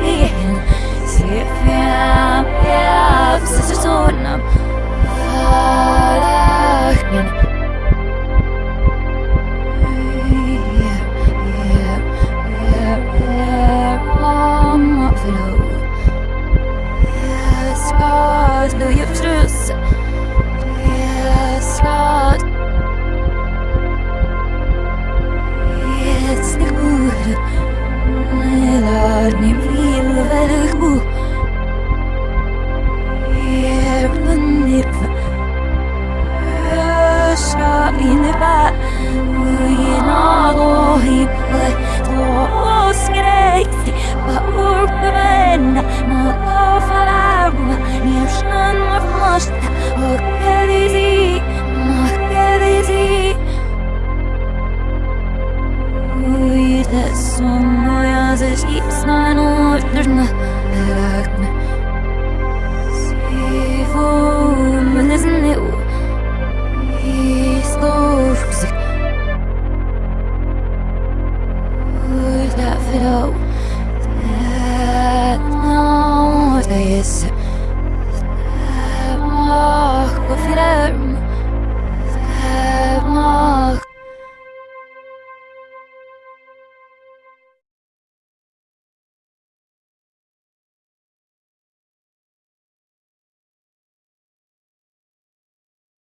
bien Si bien, bien Si se suena som moja ze śliczna nożna lagna Siwo mnie znył i stów psyk Would that fit out? That now there is